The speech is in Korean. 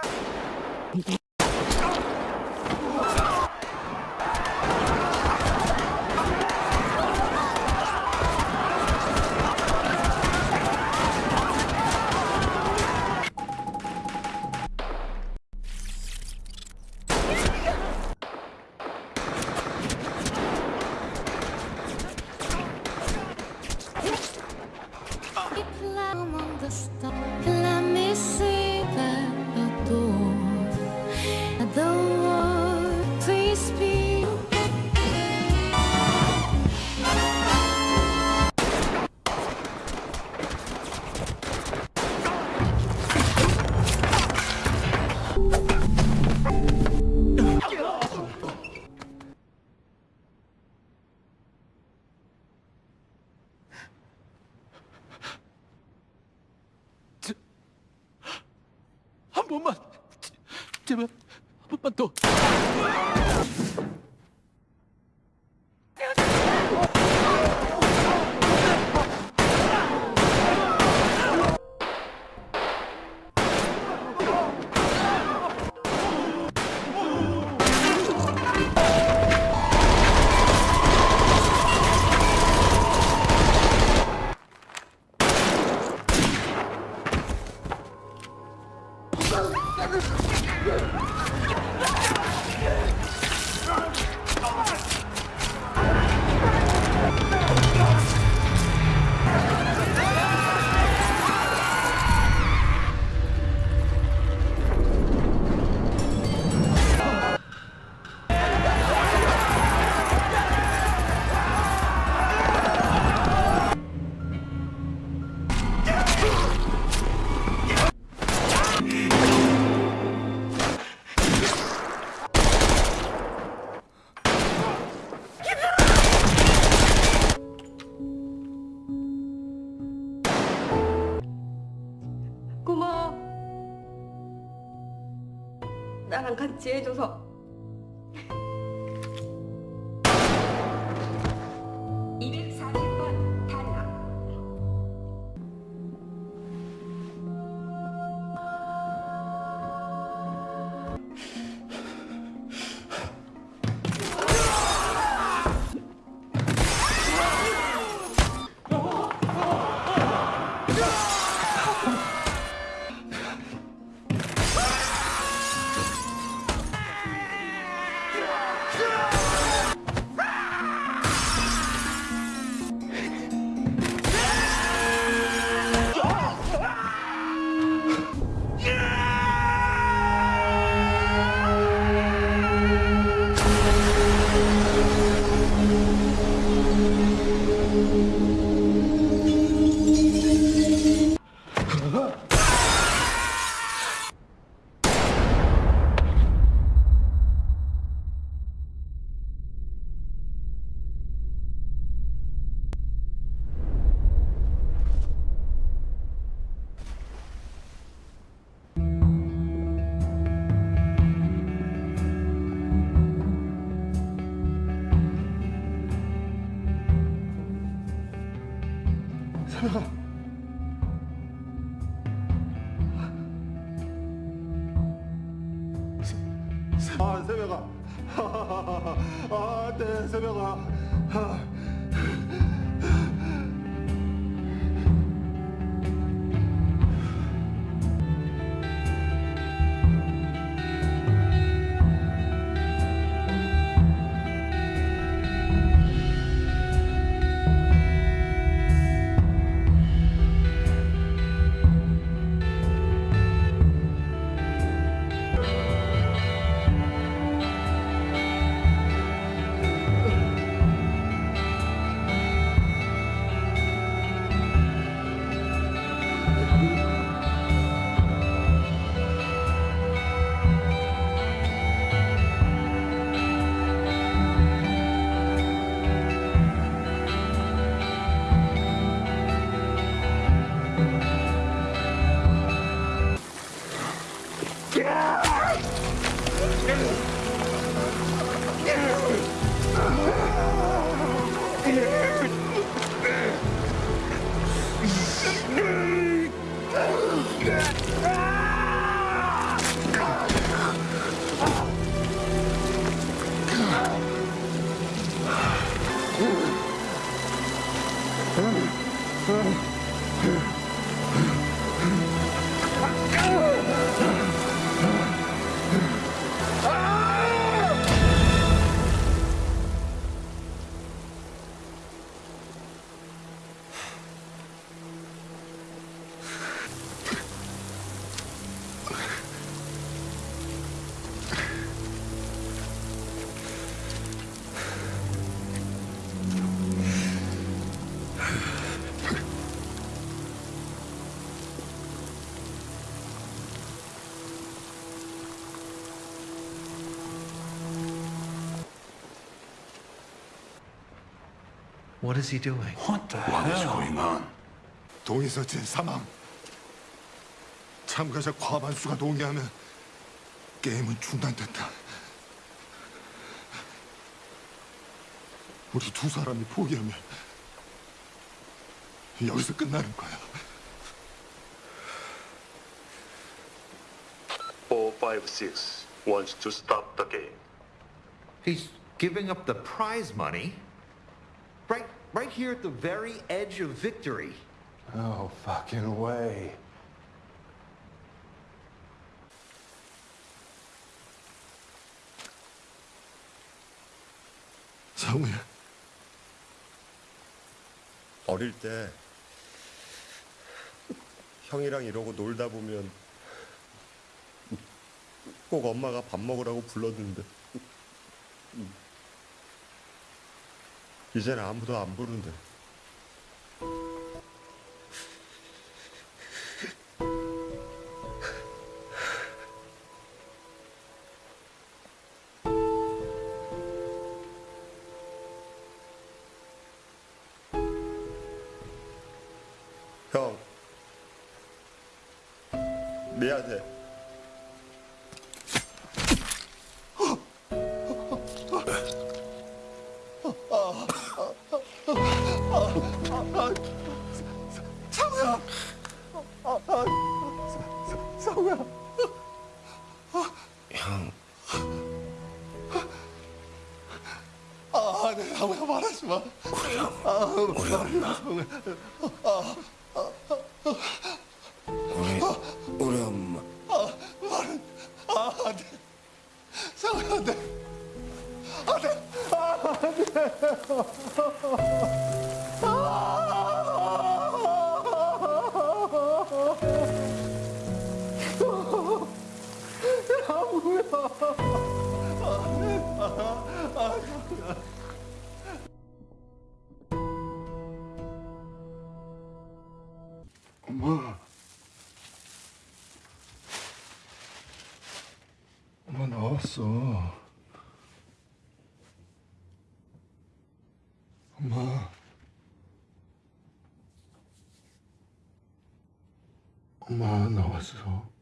Ah! 번만 제- 제발 한 번만 더. 나랑 같이 해줘서. 아 새벽아 아 네 새벽아 아. What is he doing? What the hell is going on? 동의서진 사망. 자, 참가자 과반수가 동의하면 게임은 중단된다. 우리 두 사람이 포기하면 여기서 끝나는 거야. 456 wants to stop the game. He's giving up the prize money. Right, right here at the very edge of victory. No fucking way. 상우야, 어릴 때 형이랑 이러고 놀다 보면 꼭 엄마가 밥 먹으라고 불렀는데 이제는 아무도 안 부른대. 형 미안해. 아, 네, 상우야 말하지 마. 우리 우리 엄마 상우야, 안 돼. 엄마. 왔어. 엄마. 엄마 나 왔어.